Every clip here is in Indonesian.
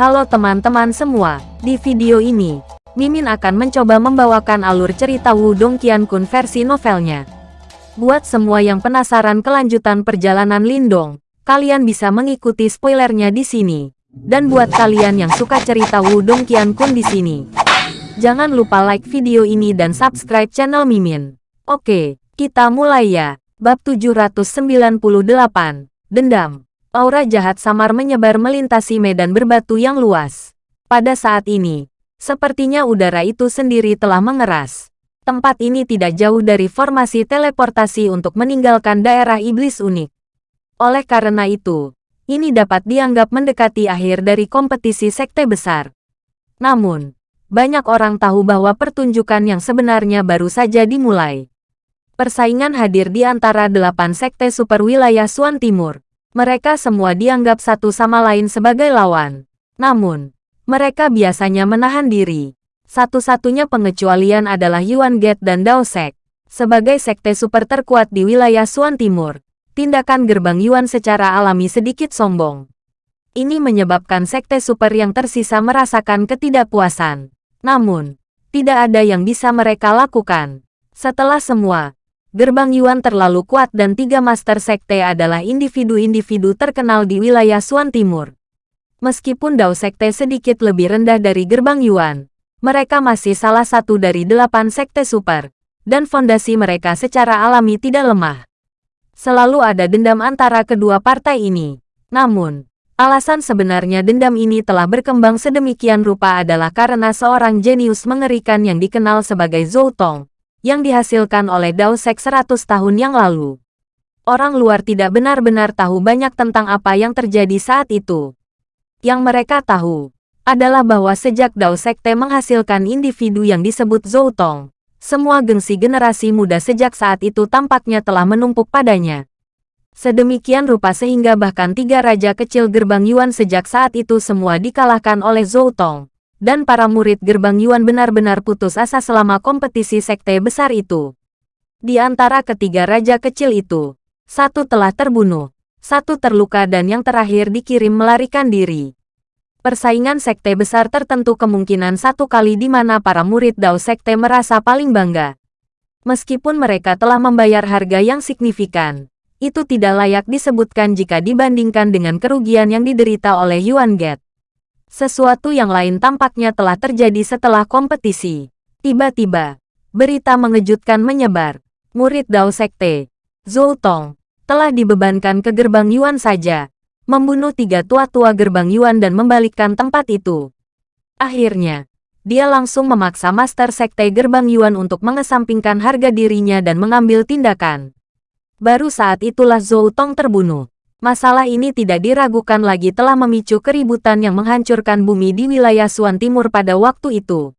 Halo teman-teman semua, di video ini, Mimin akan mencoba membawakan alur cerita Wudong Qiankun versi novelnya. Buat semua yang penasaran kelanjutan perjalanan Lindong, kalian bisa mengikuti spoilernya di sini. Dan buat kalian yang suka cerita Wudong Qiankun di sini, jangan lupa like video ini dan subscribe channel Mimin. Oke, kita mulai ya. Bab 798, Dendam. Aura jahat samar menyebar melintasi medan berbatu yang luas. Pada saat ini, sepertinya udara itu sendiri telah mengeras. Tempat ini tidak jauh dari formasi teleportasi untuk meninggalkan daerah iblis unik. Oleh karena itu, ini dapat dianggap mendekati akhir dari kompetisi sekte besar. Namun, banyak orang tahu bahwa pertunjukan yang sebenarnya baru saja dimulai. Persaingan hadir di antara delapan sekte super wilayah Suan Timur. Mereka semua dianggap satu sama lain sebagai lawan. Namun, mereka biasanya menahan diri. Satu-satunya pengecualian adalah Yuan Gate dan Dao Sek. Sebagai sekte super terkuat di wilayah Suan Timur, tindakan gerbang Yuan secara alami sedikit sombong. Ini menyebabkan sekte super yang tersisa merasakan ketidakpuasan. Namun, tidak ada yang bisa mereka lakukan. Setelah semua, Gerbang Yuan terlalu kuat dan tiga Master Sekte adalah individu-individu terkenal di wilayah Suan Timur. Meskipun Dao Sekte sedikit lebih rendah dari Gerbang Yuan, mereka masih salah satu dari delapan Sekte Super, dan fondasi mereka secara alami tidak lemah. Selalu ada dendam antara kedua partai ini. Namun, alasan sebenarnya dendam ini telah berkembang sedemikian rupa adalah karena seorang jenius mengerikan yang dikenal sebagai Zhou Tong, yang dihasilkan oleh Dao Sek 100 tahun yang lalu. Orang luar tidak benar-benar tahu banyak tentang apa yang terjadi saat itu. Yang mereka tahu adalah bahwa sejak Dao Sekte menghasilkan individu yang disebut Zhou Tong, semua gengsi generasi muda sejak saat itu tampaknya telah menumpuk padanya. Sedemikian rupa sehingga bahkan tiga raja kecil gerbang Yuan sejak saat itu semua dikalahkan oleh Zhou Tong dan para murid gerbang Yuan benar-benar putus asa selama kompetisi sekte besar itu. Di antara ketiga raja kecil itu, satu telah terbunuh, satu terluka dan yang terakhir dikirim melarikan diri. Persaingan sekte besar tertentu kemungkinan satu kali di mana para murid Dao Sekte merasa paling bangga. Meskipun mereka telah membayar harga yang signifikan, itu tidak layak disebutkan jika dibandingkan dengan kerugian yang diderita oleh Yuan Get. Sesuatu yang lain tampaknya telah terjadi setelah kompetisi. Tiba-tiba, berita mengejutkan menyebar. Murid Dao Sekte, Zhou Tong, telah dibebankan ke gerbang Yuan saja, membunuh tiga tua-tua gerbang Yuan dan membalikkan tempat itu. Akhirnya, dia langsung memaksa Master Sekte gerbang Yuan untuk mengesampingkan harga dirinya dan mengambil tindakan. Baru saat itulah Zhou Tong terbunuh. Masalah ini tidak diragukan lagi telah memicu keributan yang menghancurkan bumi di wilayah Suan Timur pada waktu itu.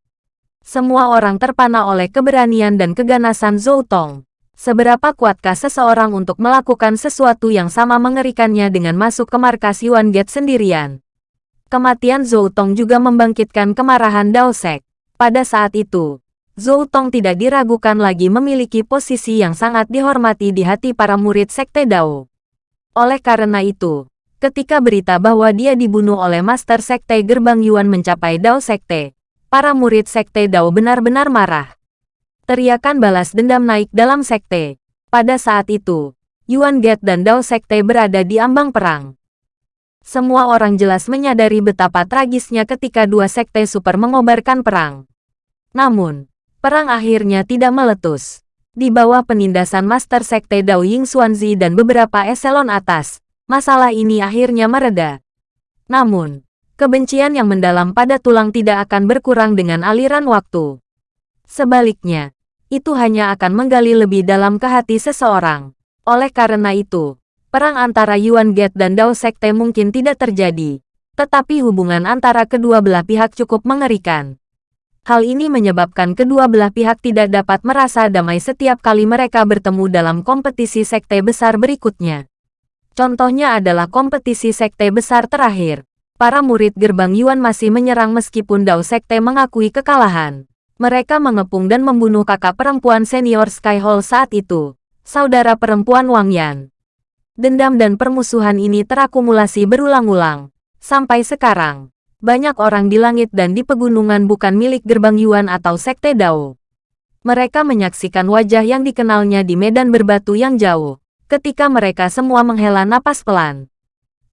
Semua orang terpana oleh keberanian dan keganasan Zhou Tong. Seberapa kuatkah seseorang untuk melakukan sesuatu yang sama mengerikannya dengan masuk ke markas Yuan Gate sendirian? Kematian Zhou Tong juga membangkitkan kemarahan Dao Sek. Pada saat itu, Zhou Tong tidak diragukan lagi memiliki posisi yang sangat dihormati di hati para murid Sekte Dao. Oleh karena itu, ketika berita bahwa dia dibunuh oleh Master Sekte Gerbang Yuan mencapai Dao Sekte, para murid Sekte Dao benar-benar marah. Teriakan balas dendam naik dalam Sekte. Pada saat itu, Yuan Gate dan Dao Sekte berada di ambang perang. Semua orang jelas menyadari betapa tragisnya ketika dua sekte super mengobarkan perang. Namun, perang akhirnya tidak meletus. Di bawah penindasan Master Sekte Dao Ying Xuanzi dan beberapa eselon atas, masalah ini akhirnya mereda. Namun, kebencian yang mendalam pada tulang tidak akan berkurang dengan aliran waktu. Sebaliknya, itu hanya akan menggali lebih dalam ke hati seseorang. Oleh karena itu, perang antara Yuan Gate dan Dao Sekte mungkin tidak terjadi, tetapi hubungan antara kedua belah pihak cukup mengerikan. Hal ini menyebabkan kedua belah pihak tidak dapat merasa damai setiap kali mereka bertemu dalam kompetisi sekte besar berikutnya. Contohnya adalah kompetisi sekte besar terakhir. Para murid gerbang Yuan masih menyerang meskipun Dao Sekte mengakui kekalahan. Mereka mengepung dan membunuh kakak perempuan senior Sky Hall saat itu, saudara perempuan Wang Yan. Dendam dan permusuhan ini terakumulasi berulang-ulang. Sampai sekarang, Banyak orang di langit dan di pegunungan bukan milik gerbang Yuan atau Sekte Dao. Mereka menyaksikan wajah yang dikenalnya di medan berbatu yang jauh, ketika mereka semua menghela napas pelan.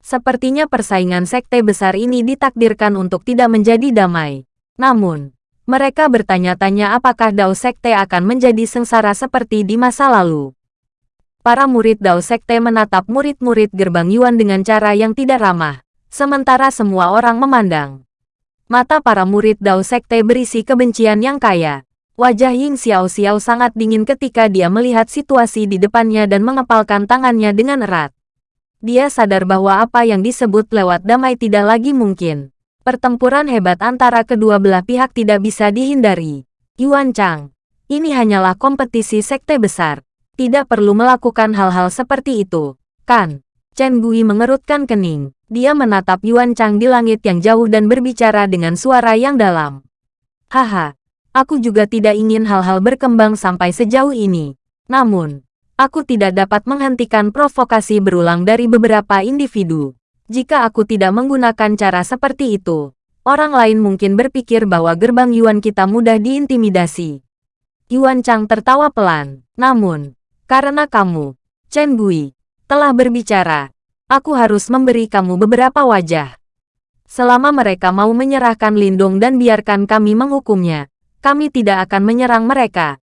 Sepertinya persaingan sekte besar ini ditakdirkan untuk tidak menjadi damai. Namun, mereka bertanya-tanya apakah Dao Sekte akan menjadi sengsara seperti di masa lalu. Para murid Dao Sekte menatap murid-murid gerbang Yuan dengan cara yang tidak ramah, sementara semua orang memandang. Mata para murid Dao Sekte berisi kebencian yang kaya. Wajah Ying Xiao Xiao sangat dingin ketika dia melihat situasi di depannya dan mengepalkan tangannya dengan erat. Dia sadar bahwa apa yang disebut lewat damai tidak lagi mungkin. Pertempuran hebat antara kedua belah pihak tidak bisa dihindari. Yuan Chang, ini hanyalah kompetisi sekte besar. Tidak perlu melakukan hal-hal seperti itu, kan? Chen Gui mengerutkan kening. Dia menatap Yuan Chang di langit yang jauh dan berbicara dengan suara yang dalam. Haha, aku juga tidak ingin hal-hal berkembang sampai sejauh ini. Namun, aku tidak dapat menghentikan provokasi berulang dari beberapa individu. Jika aku tidak menggunakan cara seperti itu, orang lain mungkin berpikir bahwa gerbang Yuan kita mudah diintimidasi. Yuan Chang tertawa pelan. Namun, karena kamu, Chen Gui, telah berbicara, aku harus memberi kamu beberapa wajah. Selama mereka mau menyerahkan Lindung dan biarkan kami menghukumnya, kami tidak akan menyerang mereka.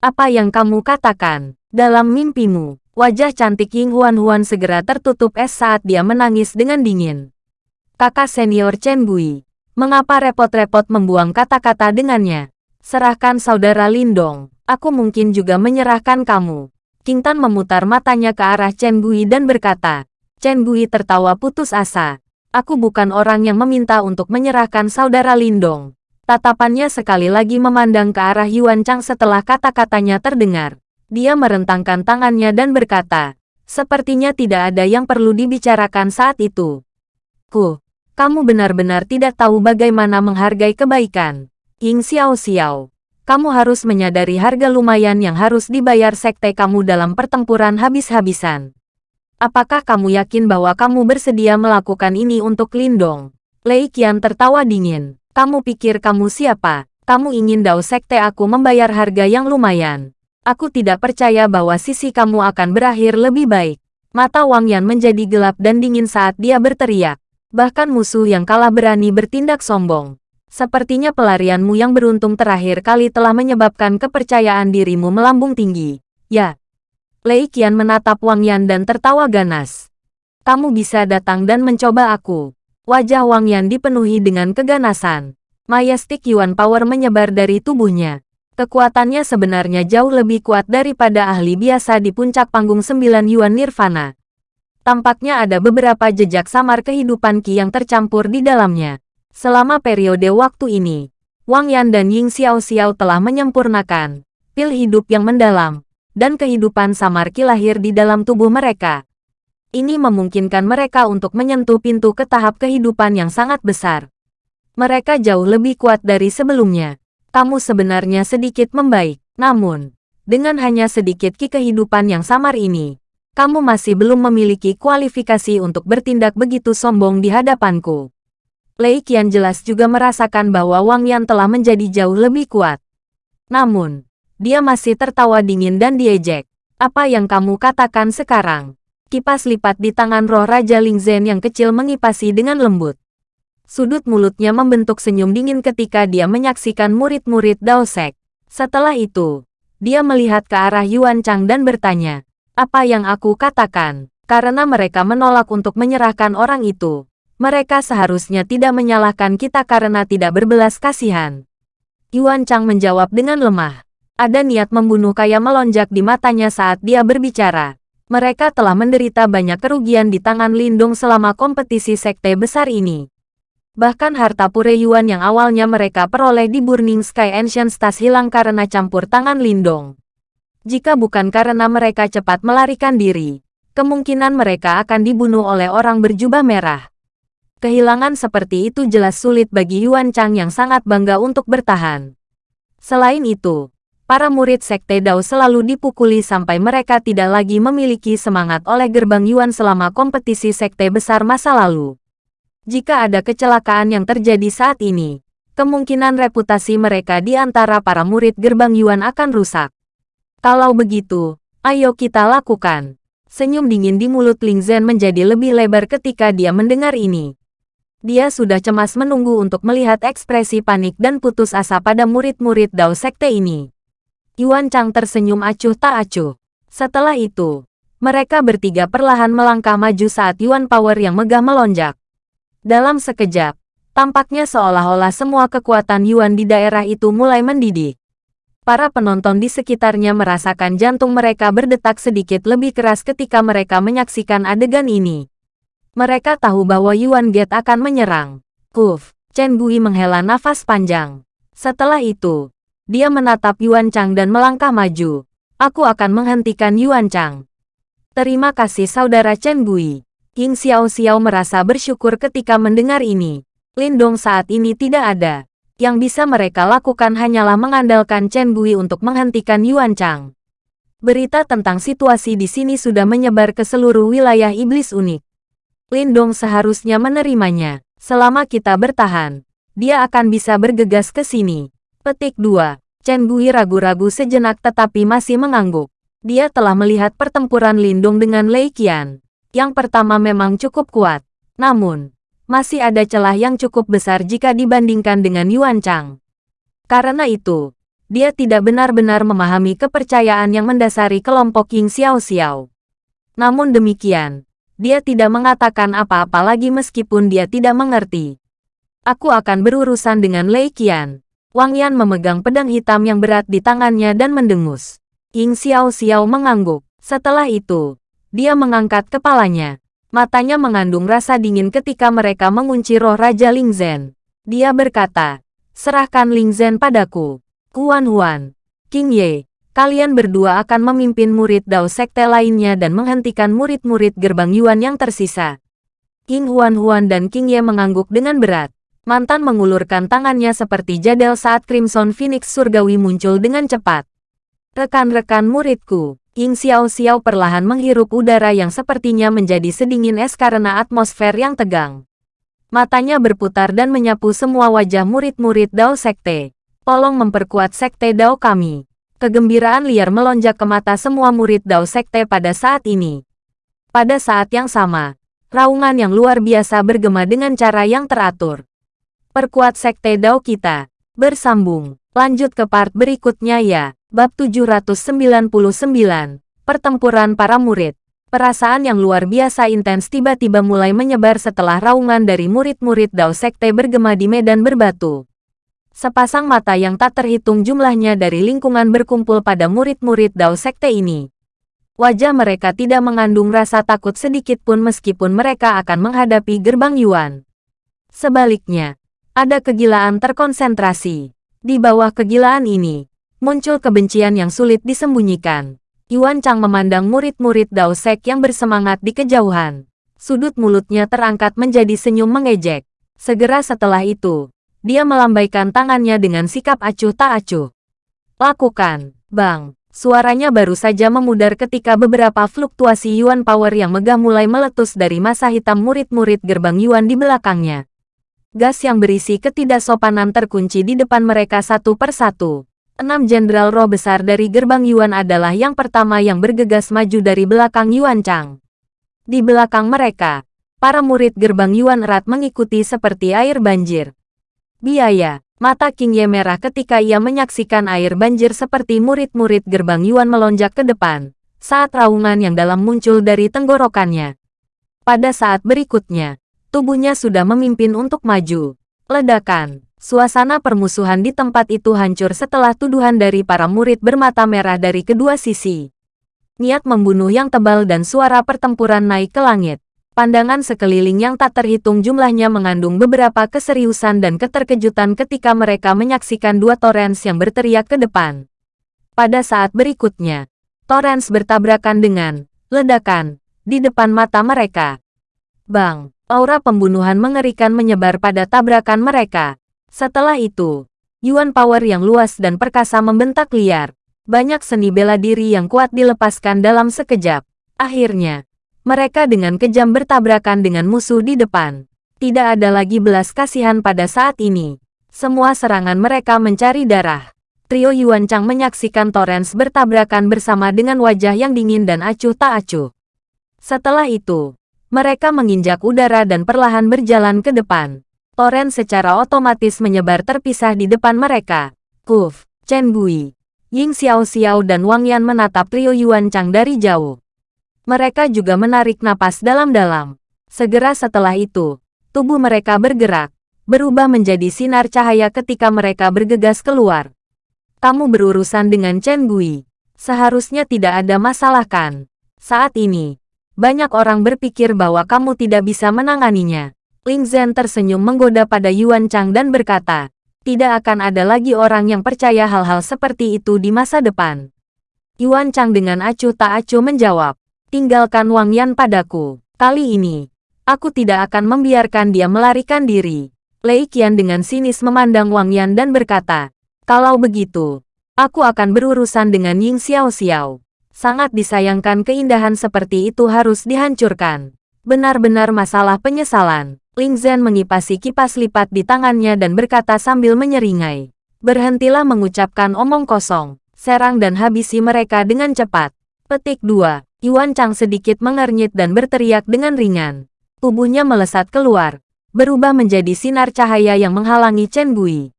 Apa yang kamu katakan dalam mimpimu? Wajah cantik Ying Huan Huan segera tertutup es saat dia menangis dengan dingin. Kakak senior Chen Gui, mengapa repot-repot membuang kata-kata dengannya? Serahkan saudara Lindong, aku mungkin juga menyerahkan kamu. King Tan memutar matanya ke arah Chen Gui dan berkata, Chen Gui tertawa putus asa. Aku bukan orang yang meminta untuk menyerahkan saudara Lindong. Tatapannya sekali lagi memandang ke arah Yuan Chang setelah kata-katanya terdengar. Dia merentangkan tangannya dan berkata, sepertinya tidak ada yang perlu dibicarakan saat itu. Ku, kamu benar-benar tidak tahu bagaimana menghargai kebaikan. Ying Xiao Xiao, kamu harus menyadari harga lumayan yang harus dibayar sekte kamu dalam pertempuran habis-habisan. Apakah kamu yakin bahwa kamu bersedia melakukan ini untuk Lindong? Lei Qian tertawa dingin. Kamu pikir kamu siapa? Kamu ingin Dao Sekte aku membayar harga yang lumayan. Aku tidak percaya bahwa sisi kamu akan berakhir lebih baik. Mata Wang Yan menjadi gelap dan dingin saat dia berteriak. Bahkan musuh yang kalah berani bertindak sombong. Sepertinya pelarianmu yang beruntung terakhir kali telah menyebabkan kepercayaan dirimu melambung tinggi. Ya. Lei Qian menatap Wang Yan dan tertawa ganas. Kamu bisa datang dan mencoba aku. Wajah Wang Yan dipenuhi dengan keganasan. Majestic Yuan Power menyebar dari tubuhnya. Kekuatannya sebenarnya jauh lebih kuat daripada ahli biasa di puncak panggung sembilan Yuan Nirvana. Tampaknya ada beberapa jejak samar kehidupan Qi yang tercampur di dalamnya. Selama periode waktu ini, Wang Yan dan Ying Xiao Xiao telah menyempurnakan pil hidup yang mendalam, dan kehidupan samar Qi lahir di dalam tubuh mereka. Ini memungkinkan mereka untuk menyentuh pintu ke tahap kehidupan yang sangat besar. Mereka jauh lebih kuat dari sebelumnya kamu sebenarnya sedikit membaik. Namun, dengan hanya sedikit ki kehidupan yang samar ini, kamu masih belum memiliki kualifikasi untuk bertindak begitu sombong di hadapanku. Lei Qian jelas juga merasakan bahwa Wang Yan telah menjadi jauh lebih kuat. Namun, dia masih tertawa dingin dan diejek. Apa yang kamu katakan sekarang? Kipas lipat di tangan roh Raja Ling Zhen yang kecil mengipasi dengan lembut. Sudut mulutnya membentuk senyum dingin ketika dia menyaksikan murid-murid Dao Sek. Setelah itu, dia melihat ke arah Yuan Chang dan bertanya, apa yang aku katakan? Karena mereka menolak untuk menyerahkan orang itu. Mereka seharusnya tidak menyalahkan kita karena tidak berbelas kasihan. Yuan Chang menjawab dengan lemah. Ada niat membunuh kaya melonjak di matanya saat dia berbicara. Mereka telah menderita banyak kerugian di tangan Lindung selama kompetisi sekte besar ini. Bahkan harta pure Yuan yang awalnya mereka peroleh di Burning Sky Ancient Stars hilang karena campur tangan Lindong. Jika bukan karena mereka cepat melarikan diri, kemungkinan mereka akan dibunuh oleh orang berjubah merah. Kehilangan seperti itu jelas sulit bagi Yuan Chang yang sangat bangga untuk bertahan. Selain itu, para murid Sekte Dao selalu dipukuli sampai mereka tidak lagi memiliki semangat oleh gerbang Yuan selama kompetisi Sekte besar masa lalu. Jika ada kecelakaan yang terjadi saat ini, kemungkinan reputasi mereka di antara para murid gerbang Yuan akan rusak. Kalau begitu, ayo kita lakukan. Senyum dingin di mulut Ling Zhen menjadi lebih lebar ketika dia mendengar ini. Dia sudah cemas menunggu untuk melihat ekspresi panik dan putus asa pada murid-murid Dao Sekte ini. Yuan Chang tersenyum acuh tak acuh. Setelah itu, mereka bertiga perlahan melangkah maju saat Yuan Power yang megah melonjak. Dalam sekejap, tampaknya seolah-olah semua kekuatan Yuan di daerah itu mulai mendidih. Para penonton di sekitarnya merasakan jantung mereka berdetak sedikit lebih keras ketika mereka menyaksikan adegan ini. Mereka tahu bahwa Yuan Gate akan menyerang. Kuf, Chen Gui menghela nafas panjang. Setelah itu, dia menatap Yuan Chang dan melangkah maju. Aku akan menghentikan Yuan Chang. Terima kasih saudara Chen Gui. King Xiao Xiao merasa bersyukur ketika mendengar ini. Lindong saat ini tidak ada. Yang bisa mereka lakukan hanyalah mengandalkan Chen Gui untuk menghentikan Yuan Chang. Berita tentang situasi di sini sudah menyebar ke seluruh wilayah iblis unik. Lindong seharusnya menerimanya. Selama kita bertahan, dia akan bisa bergegas ke sini. Petik 2. Chen Gui ragu-ragu sejenak tetapi masih mengangguk. Dia telah melihat pertempuran Lindong dengan Lei Qian. Yang pertama memang cukup kuat. Namun, masih ada celah yang cukup besar jika dibandingkan dengan Yuan Chang. Karena itu, dia tidak benar-benar memahami kepercayaan yang mendasari kelompok Ying Xiao Xiao. Namun demikian, dia tidak mengatakan apa-apa lagi meskipun dia tidak mengerti. Aku akan berurusan dengan Lei Qian. Wang Yan memegang pedang hitam yang berat di tangannya dan mendengus. Ying Xiao Xiao mengangguk. Setelah itu, dia mengangkat kepalanya. Matanya mengandung rasa dingin ketika mereka mengunci roh Raja Ling Zhen. Dia berkata, serahkan Ling Zhen padaku. Kuan Huan, King Ye, kalian berdua akan memimpin murid Dao Sekte lainnya dan menghentikan murid-murid gerbang Yuan yang tersisa. King Huan Huan dan King Ye mengangguk dengan berat. Mantan mengulurkan tangannya seperti jadel saat Crimson Phoenix Surgawi muncul dengan cepat. Rekan-rekan muridku, Ying Xiao Xiao perlahan menghirup udara yang sepertinya menjadi sedingin es karena atmosfer yang tegang. Matanya berputar dan menyapu semua wajah murid-murid Dao Sekte. Tolong memperkuat Sekte Dao kami. Kegembiraan liar melonjak ke mata semua murid Dao Sekte pada saat ini. Pada saat yang sama, raungan yang luar biasa bergema dengan cara yang teratur. Perkuat Sekte Dao kita. Bersambung. Lanjut ke part berikutnya ya. Bab 799, Pertempuran Para Murid. Perasaan yang luar biasa intens tiba-tiba mulai menyebar setelah raungan dari murid-murid Dao Sekte bergema di medan berbatu. Sepasang mata yang tak terhitung jumlahnya dari lingkungan berkumpul pada murid-murid Dao Sekte ini. Wajah mereka tidak mengandung rasa takut sedikit pun meskipun mereka akan menghadapi gerbang Yuan. Sebaliknya, ada kegilaan terkonsentrasi. Di bawah kegilaan ini, muncul kebencian yang sulit disembunyikan. Yuan Chang memandang murid-murid Dao Sek yang bersemangat di kejauhan. Sudut mulutnya terangkat menjadi senyum mengejek. Segera setelah itu, dia melambaikan tangannya dengan sikap acuh tak acuh. Lakukan, Bang. Suaranya baru saja memudar ketika beberapa fluktuasi Yuan Power yang megah mulai meletus dari masa hitam murid-murid gerbang Yuan di belakangnya. Gas yang berisi ketidaksopanan terkunci di depan mereka satu persatu. Enam jenderal roh besar dari gerbang Yuan adalah yang pertama yang bergegas maju dari belakang Yuan Chang. Di belakang mereka, para murid gerbang Yuan erat mengikuti seperti air banjir. Biaya, mata King Ye merah ketika ia menyaksikan air banjir seperti murid-murid gerbang Yuan melonjak ke depan, saat raungan yang dalam muncul dari tenggorokannya. Pada saat berikutnya, tubuhnya sudah memimpin untuk maju. Ledakan, Suasana permusuhan di tempat itu hancur setelah tuduhan dari para murid bermata merah dari kedua sisi. Niat membunuh yang tebal dan suara pertempuran naik ke langit. Pandangan sekeliling yang tak terhitung jumlahnya mengandung beberapa keseriusan dan keterkejutan ketika mereka menyaksikan dua Torrens yang berteriak ke depan. Pada saat berikutnya, Torrens bertabrakan dengan ledakan di depan mata mereka. Bang, aura pembunuhan mengerikan menyebar pada tabrakan mereka. Setelah itu, Yuan Power yang luas dan perkasa membentak liar. Banyak seni bela diri yang kuat dilepaskan dalam sekejap. Akhirnya, mereka dengan kejam bertabrakan dengan musuh di depan. Tidak ada lagi belas kasihan pada saat ini. Semua serangan mereka mencari darah. Trio Yuan Chang menyaksikan Torrens bertabrakan bersama dengan wajah yang dingin dan acuh tak acuh. Setelah itu, mereka menginjak udara dan perlahan berjalan ke depan. Torrens secara otomatis menyebar terpisah di depan mereka. Kuf, Chen Gui, Ying Xiao Xiao dan Wang Yan menatap trio Yuan Chang dari jauh. Mereka juga menarik napas dalam-dalam. Segera setelah itu, tubuh mereka bergerak, berubah menjadi sinar cahaya ketika mereka bergegas keluar. Kamu berurusan dengan Chen Gui. Seharusnya tidak ada masalah kan? Saat ini, banyak orang berpikir bahwa kamu tidak bisa menanganinya. Ling Zhen tersenyum menggoda pada Yuan Chang dan berkata, tidak akan ada lagi orang yang percaya hal-hal seperti itu di masa depan. Yuan Chang dengan acuh tak acuh menjawab, tinggalkan Wang Yan padaku. Kali ini, aku tidak akan membiarkan dia melarikan diri. Lei Qian dengan sinis memandang Wang Yan dan berkata, kalau begitu, aku akan berurusan dengan Ying Xiao Xiao. Sangat disayangkan keindahan seperti itu harus dihancurkan. Benar-benar masalah penyesalan. Ling Zhen mengipasi kipas lipat di tangannya dan berkata sambil menyeringai. Berhentilah mengucapkan omong kosong. Serang dan habisi mereka dengan cepat. Petik 2. Yuan Chang sedikit mengernyit dan berteriak dengan ringan. Tubuhnya melesat keluar, berubah menjadi sinar cahaya yang menghalangi Chen Gui.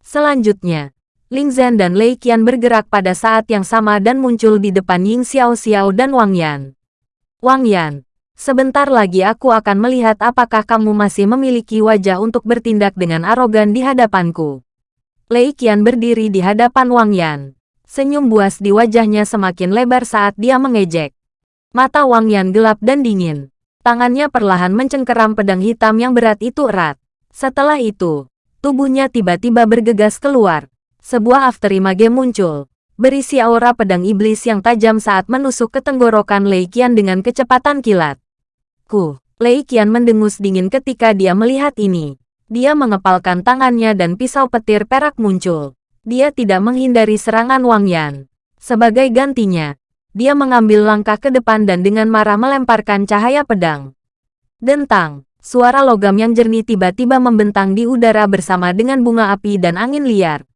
Selanjutnya, Ling Zhen dan Lei Qian bergerak pada saat yang sama dan muncul di depan Ying Xiao Xiao dan Wang Yan. Wang Yan, sebentar lagi aku akan melihat apakah kamu masih memiliki wajah untuk bertindak dengan arogan di hadapanku. Lei Qian berdiri di hadapan Wang Yan. Senyum buas di wajahnya semakin lebar saat dia mengejek. Mata Wang Yan gelap dan dingin. Tangannya perlahan mencengkeram pedang hitam yang berat itu erat. Setelah itu, tubuhnya tiba-tiba bergegas keluar. Sebuah afterimage muncul, berisi aura pedang iblis yang tajam saat menusuk ke tenggorokan Lei Qian dengan kecepatan kilat. Ku, Lei Qian mendengus dingin ketika dia melihat ini. Dia mengepalkan tangannya dan pisau petir perak muncul. Dia tidak menghindari serangan Wang Yan. Sebagai gantinya, dia mengambil langkah ke depan dan dengan marah melemparkan cahaya pedang. Dentang, suara logam yang jernih tiba-tiba membentang di udara bersama dengan bunga api dan angin liar.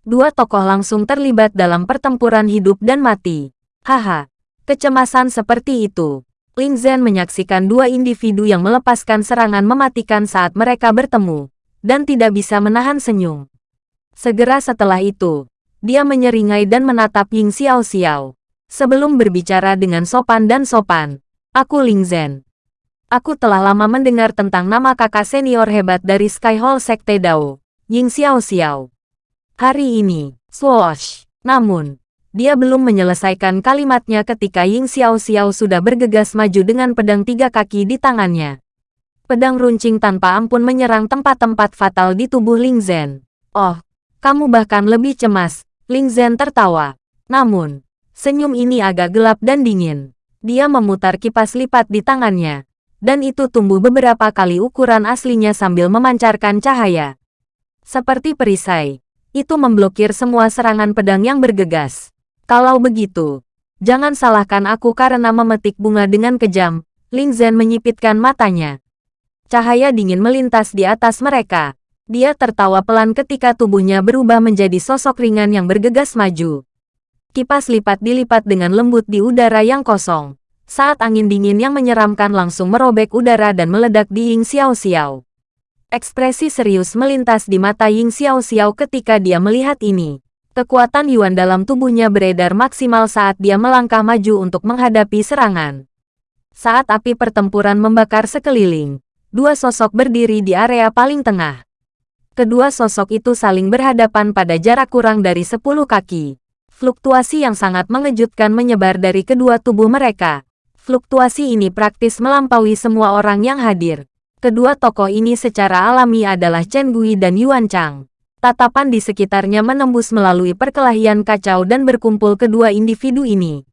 Dua tokoh langsung terlibat dalam pertempuran hidup dan mati. Haha, kecemasan seperti itu. Ling Zhen menyaksikan dua individu yang melepaskan serangan mematikan saat mereka bertemu, dan tidak bisa menahan senyum. Segera setelah itu, dia menyeringai dan menatap Ying Xiao Xiao. Sebelum berbicara dengan sopan dan sopan, aku Ling Zhen. Aku telah lama mendengar tentang nama kakak senior hebat dari Sky Hall Sekte Dao, Ying Xiao Xiao. Hari ini, swoosh. Namun, dia belum menyelesaikan kalimatnya ketika Ying Xiao Xiao sudah bergegas maju dengan pedang tiga kaki di tangannya. Pedang runcing tanpa ampun menyerang tempat-tempat fatal di tubuh Ling Zhen. Oh, kamu bahkan lebih cemas, Ling Zhen tertawa. Namun, Senyum ini agak gelap dan dingin. Dia memutar kipas lipat di tangannya. Dan itu tumbuh beberapa kali ukuran aslinya sambil memancarkan cahaya. Seperti perisai. Itu memblokir semua serangan pedang yang bergegas. Kalau begitu, jangan salahkan aku karena memetik bunga dengan kejam. Ling Zhen menyipitkan matanya. Cahaya dingin melintas di atas mereka. Dia tertawa pelan ketika tubuhnya berubah menjadi sosok ringan yang bergegas maju. Kipas lipat dilipat dengan lembut di udara yang kosong. Saat angin dingin yang menyeramkan langsung merobek udara dan meledak di Ying Xiao Xiao. Ekspresi serius melintas di mata Ying Xiao Xiao ketika dia melihat ini. Kekuatan Yuan dalam tubuhnya beredar maksimal saat dia melangkah maju untuk menghadapi serangan. Saat api pertempuran membakar sekeliling, dua sosok berdiri di area paling tengah. Kedua sosok itu saling berhadapan pada jarak kurang dari 10 kaki. Fluktuasi yang sangat mengejutkan menyebar dari kedua tubuh mereka. Fluktuasi ini praktis melampaui semua orang yang hadir. Kedua tokoh ini secara alami adalah Chen Gui dan Yuan Chang. Tatapan di sekitarnya menembus melalui perkelahian kacau dan berkumpul kedua individu ini.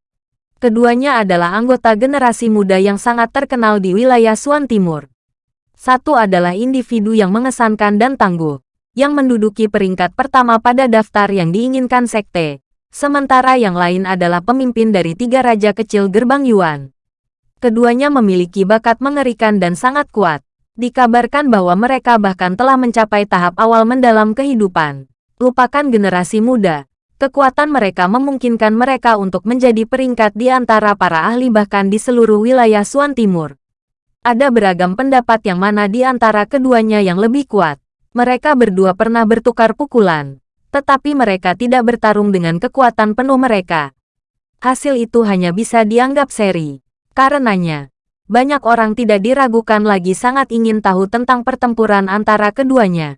Keduanya adalah anggota generasi muda yang sangat terkenal di wilayah Suan Timur. Satu adalah individu yang mengesankan dan tangguh, yang menduduki peringkat pertama pada daftar yang diinginkan sekte, Sementara yang lain adalah pemimpin dari tiga raja kecil gerbang Yuan. Keduanya memiliki bakat mengerikan dan sangat kuat. Dikabarkan bahwa mereka bahkan telah mencapai tahap awal mendalam kehidupan. Lupakan generasi muda. Kekuatan mereka memungkinkan mereka untuk menjadi peringkat di antara para ahli bahkan di seluruh wilayah Suan Timur. Ada beragam pendapat yang mana di antara keduanya yang lebih kuat. Mereka berdua pernah bertukar pukulan, tetapi mereka tidak bertarung dengan kekuatan penuh mereka. Hasil itu hanya bisa dianggap seri. Karenanya, banyak orang tidak diragukan lagi sangat ingin tahu tentang pertempuran antara keduanya.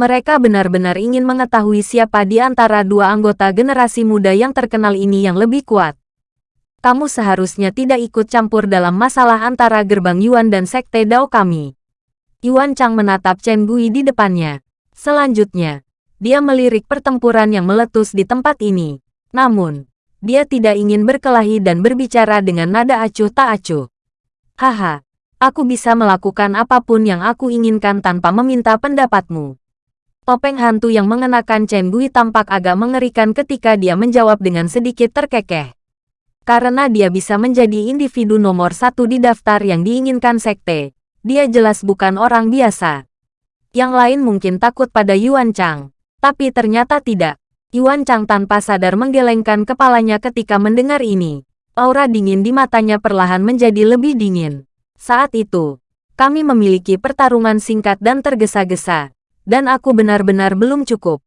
Mereka benar-benar ingin mengetahui siapa di antara dua anggota generasi muda yang terkenal ini yang lebih kuat. Kamu seharusnya tidak ikut campur dalam masalah antara gerbang Yuan dan Sekte Dao kami. Yuan Chang menatap Chen Gui di depannya. Selanjutnya, dia melirik pertempuran yang meletus di tempat ini. Namun, dia tidak ingin berkelahi dan berbicara dengan nada acuh tak acuh. Haha, aku bisa melakukan apa pun yang aku inginkan tanpa meminta pendapatmu. Topeng hantu yang mengenakan Chen Gui tampak agak mengerikan ketika dia menjawab dengan sedikit terkekeh. Karena dia bisa menjadi individu nomor satu di daftar yang diinginkan sekte, dia jelas bukan orang biasa. Yang lain mungkin takut pada Yuan Chang, tapi ternyata tidak. Yuan Chang tanpa sadar menggelengkan kepalanya ketika mendengar ini. Aura dingin di matanya perlahan menjadi lebih dingin. Saat itu, kami memiliki pertarungan singkat dan tergesa-gesa, dan aku benar-benar belum cukup.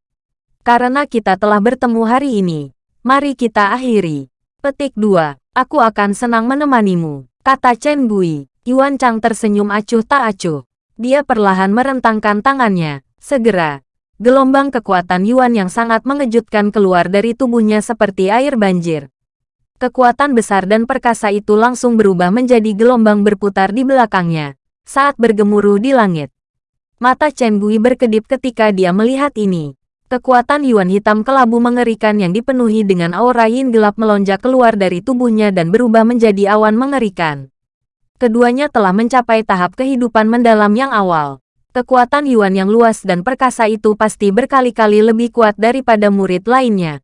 Karena kita telah bertemu hari ini, mari kita akhiri. Petik 2. Aku akan senang menemanimu, kata Chen Gui. Yuan Chang tersenyum acuh tak acuh. Dia perlahan merentangkan tangannya. Segera, gelombang kekuatan Yuan yang sangat mengejutkan keluar dari tubuhnya seperti air banjir. Kekuatan besar dan perkasa itu langsung berubah menjadi gelombang berputar di belakangnya, saat bergemuruh di langit. Mata Chen Gui berkedip ketika dia melihat ini. Kekuatan Yuan hitam kelabu mengerikan yang dipenuhi dengan aura yin gelap melonjak keluar dari tubuhnya dan berubah menjadi awan mengerikan. Keduanya telah mencapai tahap kehidupan mendalam yang awal. Kekuatan Yuan yang luas dan perkasa itu pasti berkali-kali lebih kuat daripada murid lainnya.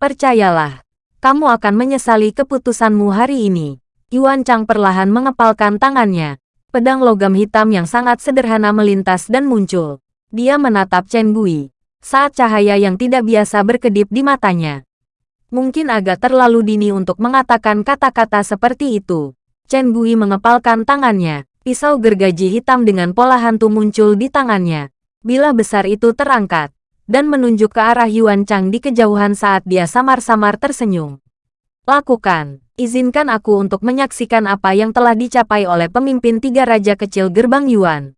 Percayalah, kamu akan menyesali keputusanmu hari ini. Yuan Chang perlahan mengepalkan tangannya. Pedang logam hitam yang sangat sederhana melintas dan muncul. Dia menatap Chen Gui. Saat cahaya yang tidak biasa berkedip di matanya. Mungkin agak terlalu dini untuk mengatakan kata-kata seperti itu. Chen Gui mengepalkan tangannya. Pisau gergaji hitam dengan pola hantu muncul di tangannya. Bila besar itu terangkat, dan menunjuk ke arah Yuan Chang di kejauhan saat dia samar-samar tersenyum. Lakukan, izinkan aku untuk menyaksikan apa yang telah dicapai oleh pemimpin tiga raja kecil gerbang Yuan.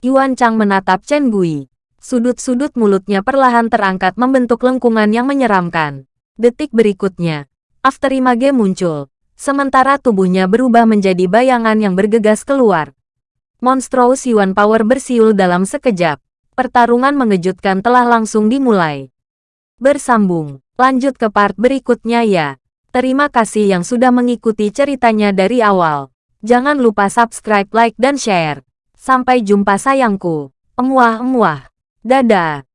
Yuan Chang menatap Chen Gui. Sudut-sudut mulutnya perlahan terangkat membentuk lengkungan yang menyeramkan. Detik berikutnya, Afterimage muncul. Sementara tubuhnya berubah menjadi bayangan yang bergegas keluar. Monstrous Yuan Power bersiul dalam sekejap pertarungan mengejutkan telah langsung dimulai. Bersambung, lanjut ke part berikutnya ya. Terima kasih yang sudah mengikuti ceritanya dari awal. Jangan lupa subscribe, like, dan share. Sampai jumpa sayangku. Emuah-emuah. Dadah.